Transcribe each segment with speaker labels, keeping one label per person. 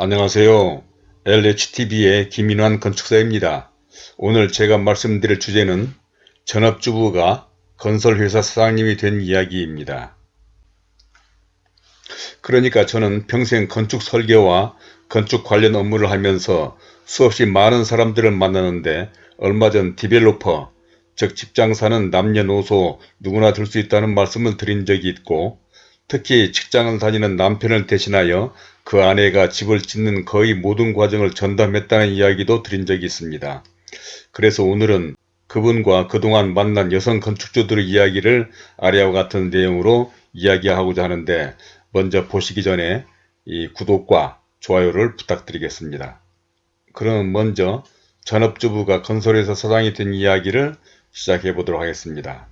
Speaker 1: 안녕하세요. LHTV의 김인환 건축사입니다. 오늘 제가 말씀드릴 주제는 전업주부가 건설회사 사장님이 된 이야기입니다. 그러니까 저는 평생 건축 설계와 건축 관련 업무를 하면서 수없이 많은 사람들을 만나는데 얼마 전 디벨로퍼, 즉 직장사는 남녀노소 누구나 될 수 있다는 말씀을 드린 적이 있고 특히 직장을 다니는 남편을 대신하여 그 아내가 집을 짓는 거의 모든 과정을 전담했다는 이야기도 드린 적이 있습니다. 그래서 오늘은 그분과 그동안 만난 여성 건축주들의 이야기를 아래와 같은 내용으로 이야기하고자 하는데 먼저 보시기 전에 이 구독과 좋아요를 부탁드리겠습니다. 그럼 먼저 전업주부가 건설회사 사장이 된 이야기를 시작해 보도록 하겠습니다.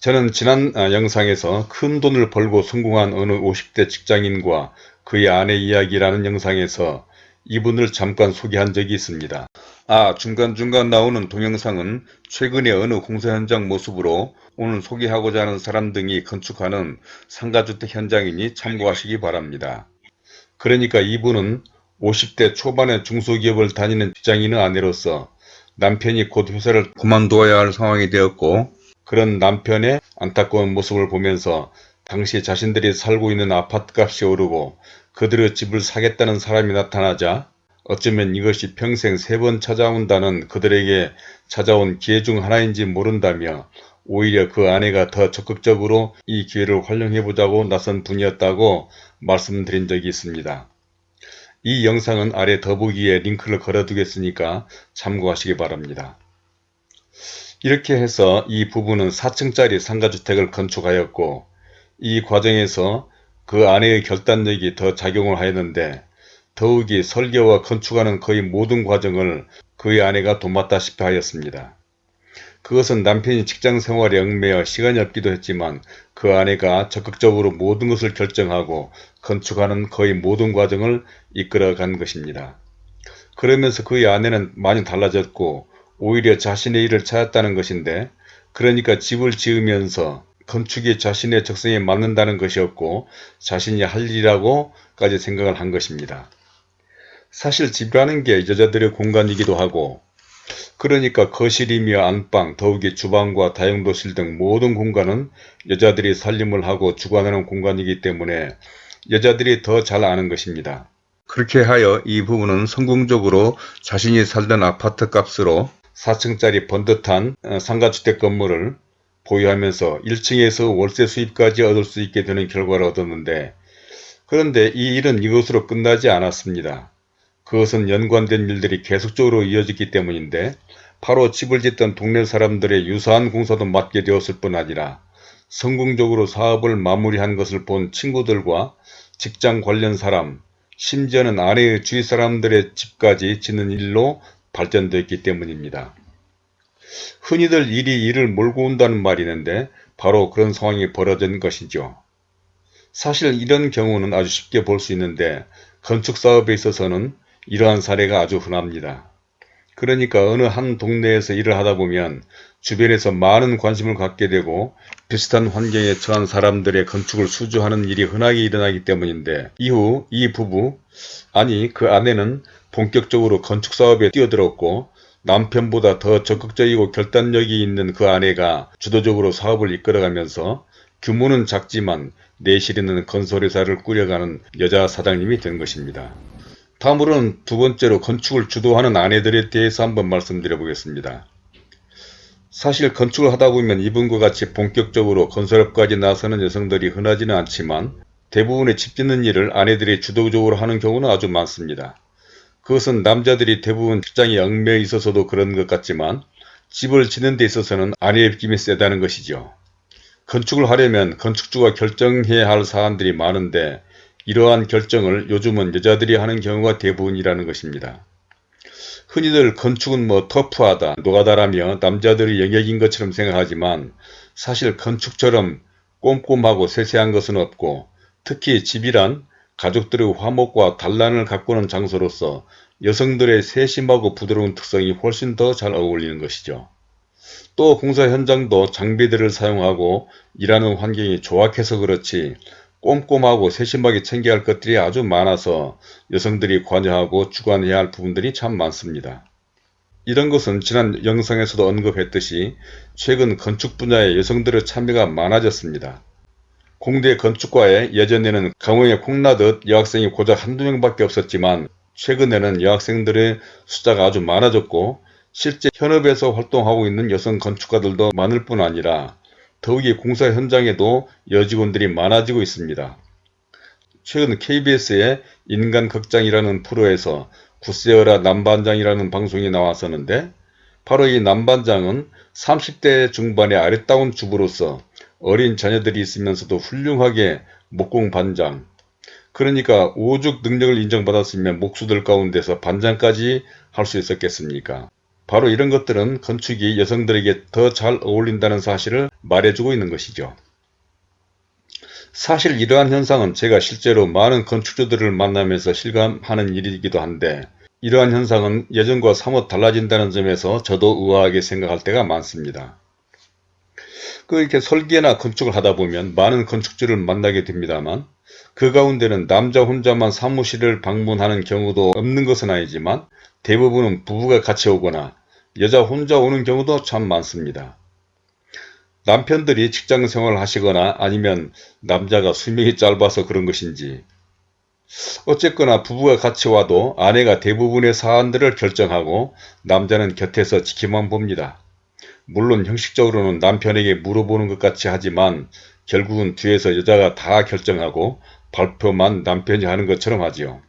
Speaker 1: 저는 지난 아, 영상에서 큰 돈을 벌고 성공한 어느 50대 직장인과 그의 아내 이야기라는 영상에서 이분을 잠깐 소개한 적이 있습니다. 아 중간중간 나오는 동영상은 최근에 어느 공사 현장 모습으로 오늘 소개하고자 하는 사람 등이 건축하는 상가주택 현장이니 참고하시기 바랍니다. 그러니까 이분은 50대 초반의 중소기업을 다니는 직장인의 아내로서 남편이 곧 회사를 그만두어야 할 상황이 되었고 그런 남편의 안타까운 모습을 보면서 당시 자신들이 살고 있는 아파트값이 오르고 그들의 집을 사겠다는 사람이 나타나자 어쩌면 이것이 평생 세 번 찾아온다는 그들에게 찾아온 기회 중 하나인지 모른다며 오히려 그 아내가 더 적극적으로 이 기회를 활용해보자고 나선 분이었다고 말씀드린 적이 있습니다. 이 영상은 아래 더보기에 링크를 걸어두겠으니까 참고하시기 바랍니다. 이렇게 해서 이 부부는 4층짜리 상가주택을 건축하였고 이 과정에서 그 아내의 결단력이 더 작용을 하였는데 더욱이 설계와 건축하는 거의 모든 과정을 그의 아내가 도맡다시피 하였습니다. 그것은 남편이 직장생활에 얽매여 시간이 없기도 했지만 그 아내가 적극적으로 모든 것을 결정하고 건축하는 거의 모든 과정을 이끌어 간 것입니다. 그러면서 그의 아내는 많이 달라졌고 오히려 자신의 일을 찾았다는 것인데 그러니까 집을 지으면서 건축이 자신의 적성에 맞는다는 것이었고 자신이 할 일이라고까지 생각을 한 것입니다. 사실 집이라는 게 여자들의 공간이기도 하고 그러니까 거실이며 안방, 더욱이 주방과 다용도실 등 모든 공간은 여자들이 살림을 하고 주관하는 공간이기 때문에 여자들이 더 잘 아는 것입니다. 그렇게 하여 이 부분은 성공적으로 자신이 살던 아파트 값으로 4층짜리 번듯한 어, 상가주택 건물을 보유하면서 1층에서 월세 수입까지 얻을 수 있게 되는 결과를 얻었는데 그런데 이 일은 이것으로 끝나지 않았습니다. 그것은 연관된 일들이 계속적으로 이어졌기 때문인데 바로 집을 짓던 동네 사람들의 유사한 공사도 맡게 되었을 뿐 아니라 성공적으로 사업을 마무리한 것을 본 친구들과 직장 관련 사람, 심지어는 아내의 주위 사람들의 집까지 짓는 일로 발전되었기 때문입니다. 흔히들 일이 일을 몰고 온다는 말이 있는데 바로 그런 상황이 벌어진 것이죠. 사실 이런 경우는 아주 쉽게 볼 수 있는데 건축사업에 있어서는 이러한 사례가 아주 흔합니다. 그러니까 어느 한 동네에서 일을 하다 보면 주변에서 많은 관심을 갖게 되고 비슷한 환경에 처한 사람들의 건축을 수주하는 일이 흔하게 일어나기 때문인데 이후 이 부부 아니 그 아내는 본격적으로 건축사업에 뛰어들었고 남편보다 더 적극적이고 결단력이 있는 그 아내가 주도적으로 사업을 이끌어가면서 규모는 작지만 내실에는 건설회사를 꾸려가는 여자 사장님이 된 것입니다. 다음으로는 두 번째로 건축을 주도하는 아내들에 대해서 한번 말씀드려 보겠습니다. 사실 건축을 하다 보면 이분과 같이 본격적으로 건설업까지 나서는 여성들이 흔하지는 않지만 대부분의 집 짓는 일을 아내들이 주도적으로 하는 경우는 아주 많습니다. 그것은 남자들이 대부분 직장에 얽매여 있어서도 그런 것 같지만 집을 짓는 데 있어서는 아내의 입김이 세다는 것이죠. 건축을 하려면 건축주가 결정해야 할 사안들이 많은데 이러한 결정을 요즘은 여자들이 하는 경우가 대부분이라는 것입니다. 흔히들 건축은 뭐 터프하다, 노가다라며 남자들의 영역인 것처럼 생각하지만 사실 건축처럼 꼼꼼하고 세세한 것은 없고 특히 집이란 가족들의 화목과 단란을 가꾸는 장소로서 여성들의 세심하고 부드러운 특성이 훨씬 더 잘 어울리는 것이죠. 또 공사 현장도 장비들을 사용하고 일하는 환경이 조악해서 그렇지 꼼꼼하고 세심하게 챙겨야 할 것들이 아주 많아서 여성들이 관여하고 주관해야 할 부분들이 참 많습니다. 이런 것은 지난 영상에서도 언급했듯이 최근 건축 분야에 여성들의 참여가 많아졌습니다. 공대 건축과에 예전에는 강호에 콩나듯 여학생이 고작 한두 명밖에 없었지만 최근에는 여학생들의 숫자가 아주 많아졌고 실제 현업에서 활동하고 있는 여성 건축가들도 많을 뿐 아니라 더욱이 공사 현장에도 여직원들이 많아지고 있습니다. 최근 KBS의 인간극장이라는 프로에서 구세어라 남반장이라는 방송이 나왔었는데 바로 이 남반장은 30대 중반의 아리따운 주부로서 어린 자녀들이 있으면서도 훌륭하게 목공반장 그러니까 오죽 능력을 인정받았으면 목수들 가운데서 반장까지 할 수 있었겠습니까? 바로 이런 것들은 건축이 여성들에게 더 잘 어울린다는 사실을 말해주고 있는 것이죠. 사실 이러한 현상은 제가 실제로 많은 건축주들을 만나면서 실감하는 일이기도 한데 이러한 현상은 예전과 사뭇 달라진다는 점에서 저도 의아하게 생각할 때가 많습니다. 그 이렇게 설계나 건축을 하다 보면 많은 건축주를 만나게 됩니다만 그 가운데는 남자 혼자만 사무실을 방문하는 경우도 없는 것은 아니지만 대부분은 부부가 같이 오거나 여자 혼자 오는 경우도 참 많습니다. 남편들이 직장 생활을 하시거나 아니면 남자가 수명이 짧아서 그런 것인지 어쨌거나 부부가 같이 와도 아내가 대부분의 사안들을 결정하고 남자는 곁에서 지켜만 봅니다. 물론 형식적으로는 남편에게 물어보는 것 같이 하지만 결국은 뒤에서 여자가 다 결정하고 발표만 남편이 하는 것처럼 하지요.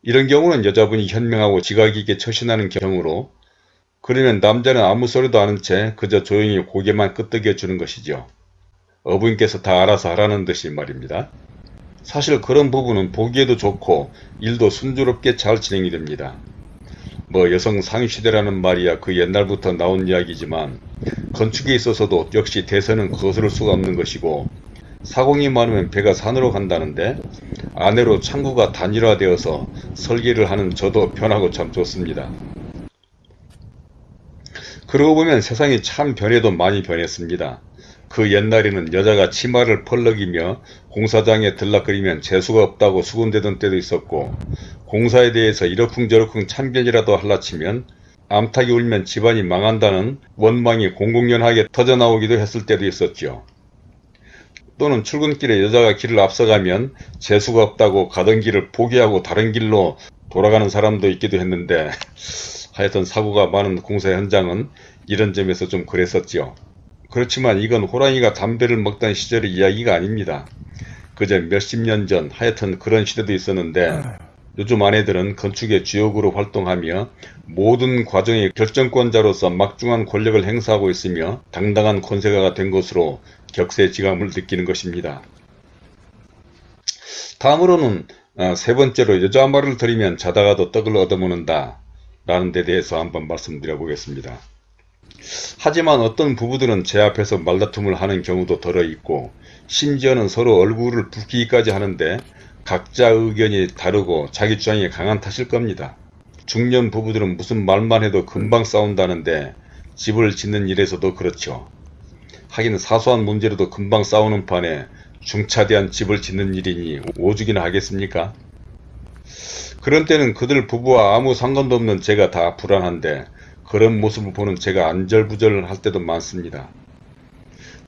Speaker 1: 이런 경우는 여자분이 현명하고 지각 있게 처신하는 경우로 그러면 남자는 아무 소리도 않은 채 그저 조용히 고개만 끄덕여 주는 것이죠. 어부인께서 다 알아서 하라는 듯이 말입니다. 사실 그런 부분은 보기에도 좋고 일도 순조롭게 잘 진행이 됩니다. 뭐 여성 상시대라는 말이야 그 옛날부터 나온 이야기지만 건축에 있어서도 역시 대세는 거스를 수가 없는 것이고 사공이 많으면 배가 산으로 간다는데 아내로 창구가 단일화되어서 설계를 하는 저도 편하고 참 좋습니다. 그러고 보면 세상이 참 변해도 많이 변했습니다. 그 옛날에는 여자가 치마를 펄럭이며 공사장에 들락거리면 재수가 없다고 수군대던 때도 있었고 공사에 대해서 이러쿵저러쿵 참견이라도 할라치면 암탉이 울면 집안이 망한다는 원망이 공공연하게 터져나오기도 했을 때도 있었죠. 또는 출근길에 여자가 길을 앞서가면 재수가 없다고 가던 길을 포기하고 다른 길로 돌아가는 사람도 있기도 했는데 하여튼 사고가 많은 공사 현장은 이런 점에서 좀 그랬었지요. 그렇지만 이건 호랑이가 담배를 먹던 시절의 이야기가 아닙니다. 그저 몇십 년 전 하여튼 그런 시대도 있었는데 요즘 아내들은 건축의 주역으로 활동하며 모든 과정의 결정권자로서 막중한 권력을 행사하고 있으며 당당한 권세가가 된 것으로 격세지감을 느끼는 것입니다. 다음으로는 어, 세 번째로 여자 말을 들으면 자다가도 떡을 얻어먹는다 라는 데 대해서 한번 말씀드려 보겠습니다. 하지만 어떤 부부들은 제 앞에서 말다툼을 하는 경우도 덜어 있고 심지어는 서로 얼굴을 붓기까지 하는데 각자 의견이 다르고 자기 주장이 강한 탓일 겁니다. 중년 부부들은 무슨 말만 해도 금방 싸운다는데 집을 짓는 일에서도 그렇죠. 하긴 사소한 문제로도 금방 싸우는 판에 중차대한 집을 짓는 일이니 오죽이나 하겠습니까? 그런 때는 그들 부부와 아무 상관도 없는 제가 다 불안한데 그런 모습을 보는 제가 안절부절할 때도 많습니다.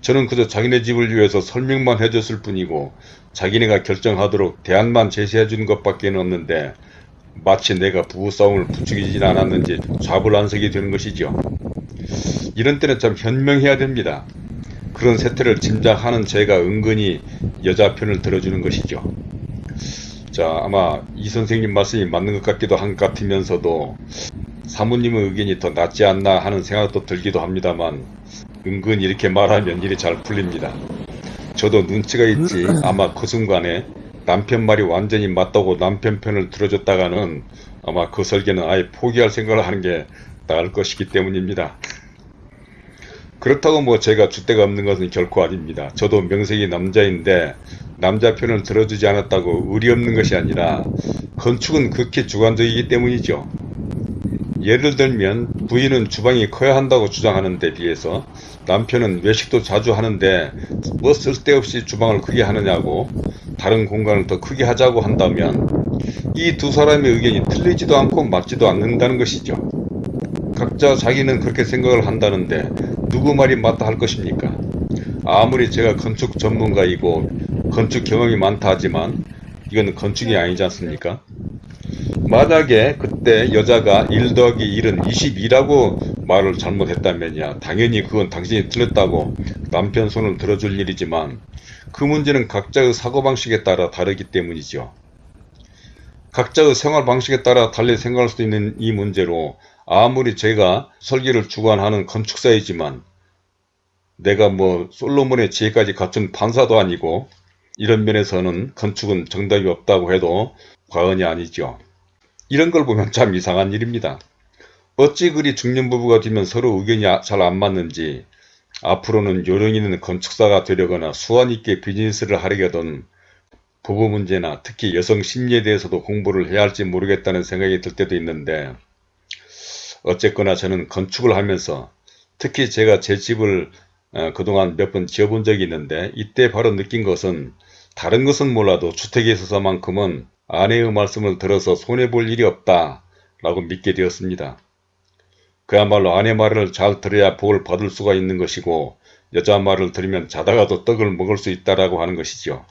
Speaker 1: 저는 그저 자기네 집을 위해서 설명만 해줬을 뿐이고 자기네가 결정하도록 대안만 제시해 주는 것밖에 없는데 마치 내가 부부싸움을 부추기진 않았는지 좌불안석이 되는 것이죠. 이런 때는 참 현명해야 됩니다. 그런 세태를 짐작하는 제가 은근히 여자 편을 들어주는 것이죠. 자 아마 이 선생님 말씀이 맞는 것 같기도 한 것 같으면서도 사모님의 의견이 더 낫지 않나 하는 생각도 들기도 합니다만 은근 이렇게 말하면 일이 잘 풀립니다. 저도 눈치가 있지 아마 그 순간에 남편 말이 완전히 맞다고 남편 편을 들어줬다가는 아마 그 설계는 아예 포기할 생각을 하는 게 나을 것이기 때문입니다. 그렇다고 뭐 제가 주대가 없는 것은 결코 아닙니다. 저도 명색이 남자인데 남자 편을 들어주지 않았다고 의리 없는 것이 아니라 건축은 극히 주관적이기 때문이죠. 예를 들면 부인은 주방이 커야 한다고 주장하는 데 비해서 남편은 외식도 자주 하는데 뭐 쓸데없이 주방을 크게 하느냐고 다른 공간을 더 크게 하자고 한다면 이 두 사람의 의견이 틀리지도 않고 맞지도 않는다는 것이죠. 각자 자기는 그렇게 생각을 한다는데 누구 말이 맞다 할 것입니까? 아무리 제가 건축 전문가이고 건축 경험이 많다 하지만 이건 건축이 아니지 않습니까? 만약에 그때 여자가 1 더하기 1은 22라고 말을 잘못했다면야 당연히 그건 당신이 틀렸다고 남편 손을 들어줄 일이지만 그 문제는 각자의 사고방식에 따라 다르기 때문이죠. 각자의 생활 방식에 따라 달리 생각할 수 있는 이 문제로 아무리 제가 설계를 주관하는 건축사이지만 내가 뭐 솔로몬의 지혜까지 갖춘 판사도 아니고 이런 면에서는 건축은 정답이 없다고 해도 과언이 아니죠. 이런 걸 보면 참 이상한 일입니다. 어찌 그리 중년 부부가 되면 서로 의견이 잘 안 맞는지 앞으로는 요령 있는 건축사가 되려거나 수완 있게 비즈니스를 하려거든 부부 문제나 특히 여성 심리에 대해서도 공부를 해야 할지 모르겠다는 생각이 들 때도 있는데 어쨌거나 저는 건축을 하면서 특히 제가 제 집을 어, 그동안 몇 번 지어본 적이 있는데 이때 바로 느낀 것은 다른 것은 몰라도 주택에 있어서만큼은 아내의 말씀을 들어서 손해볼 일이 없다 라고 믿게 되었습니다. 그야말로 아내 말을 잘 들어야 복을 받을 수가 있는 것이고 여자 말을 들으면 자다가도 떡을 먹을 수 있다라고 하는 것이죠.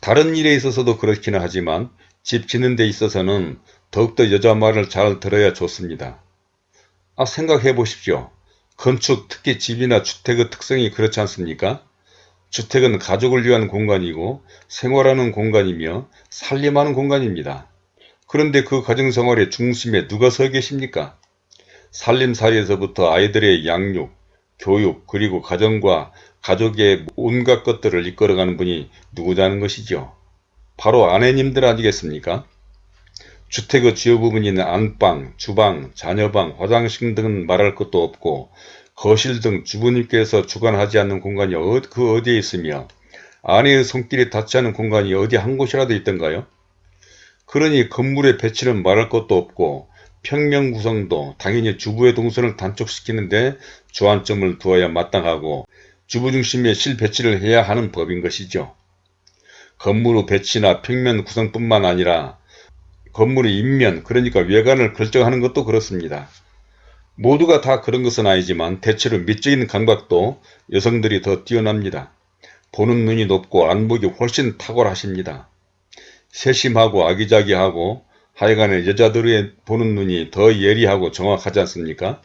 Speaker 1: 다른 일에 있어서도 그렇기는 하지만 집 짓는 데 있어서는 더욱더 여자 말을 잘 들어야 좋습니다. 아 생각해 보십시오. 건축 특히 집이나 주택의 특성이 그렇지 않습니까? 주택은 가족을 위한 공간이고 생활하는 공간이며 살림하는 공간입니다. 그런데 그 가정생활의 중심에 누가 서 계십니까? 살림살이에서부터 아이들의 양육, 교육, 그리고 가정과 가족의 온갖 것들을 이끌어가는 분이 누구냐는 것이죠. 바로 아내님들 아니겠습니까? 주택의 주요 부분인 안방, 주방, 자녀방, 화장실 등은 말할 것도 없고 거실 등 주부님께서 주관하지 않는 공간이 어, 그 어디에 있으며 아내의 손길이 닿지 않은 공간이 어디 한 곳이라도 있던가요? 그러니 건물의 배치는 말할 것도 없고 평면 구성도 당연히 주부의 동선을 단축시키는데 주안점을 두어야 마땅하고 주부 중심의 실배치를 해야 하는 법인 것이죠. 건물의 배치나 평면 구성뿐만 아니라 건물의 인면 그러니까 외관을 결정하는 것도 그렇습니다. 모두가 다 그런 것은 아니지만 대체로 미적인 감각도 여성들이 더 뛰어납니다. 보는 눈이 높고 안목이 훨씬 탁월하십니다. 세심하고 아기자기하고 하여간에 여자들의 보는 눈이 더 예리하고 정확하지 않습니까?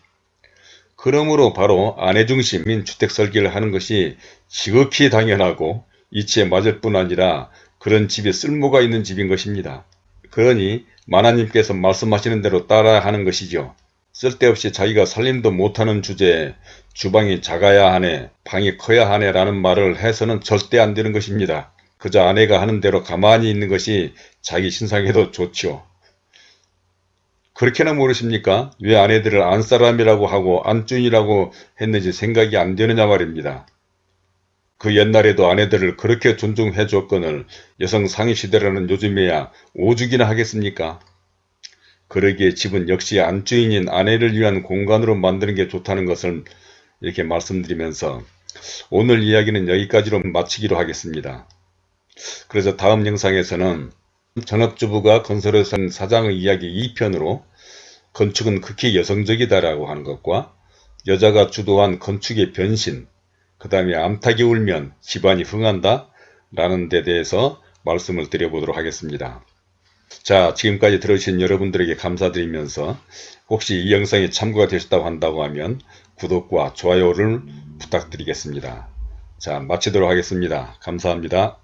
Speaker 1: 그러므로 바로 아내 중심인 주택 설계를 하는 것이 지극히 당연하고 이치에 맞을 뿐 아니라 그런 집에 쓸모가 있는 집인 것입니다. 그러니 만화님께서 말씀하시는 대로 따라 하는 것이죠. 쓸데없이 자기가 살림도 못하는 주제에 주방이 작아야 하네, 방이 커야 하네 라는 말을 해서는 절대 안 되는 것입니다. 그저 아내가 하는 대로 가만히 있는 것이 자기 신상에도 좋지요. 그렇게나 모르십니까? 왜 아내들을 안사람이라고 하고 안주인이라고 했는지 생각이 안 되느냐 말입니다. 그 옛날에도 아내들을 그렇게 존중해 줬건을 여성 상위 시대라는 요즘에야 오죽이나 하겠습니까? 그러기에 집은 역시 안주인인 아내를 위한 공간으로 만드는 게 좋다는 것을 이렇게 말씀드리면서 오늘 이야기는 여기까지로 마치기로 하겠습니다. 그래서 다음 영상에서는 전업주부가 건설회사 사장의 이야기 2편으로 건축은 극히 여성적이다라고 하는 것과 여자가 주도한 건축의 변신, 그 다음에 암탉이 울면 집안이 흥한다 라는 데 대해서 말씀을 드려보도록 하겠습니다. 자 지금까지 들어주신 여러분들에게 감사드리면서 혹시 이 영상이 참고가 되셨다고 한다고 하면 구독과 좋아요를 부탁드리겠습니다. 자 마치도록 하겠습니다. 감사합니다.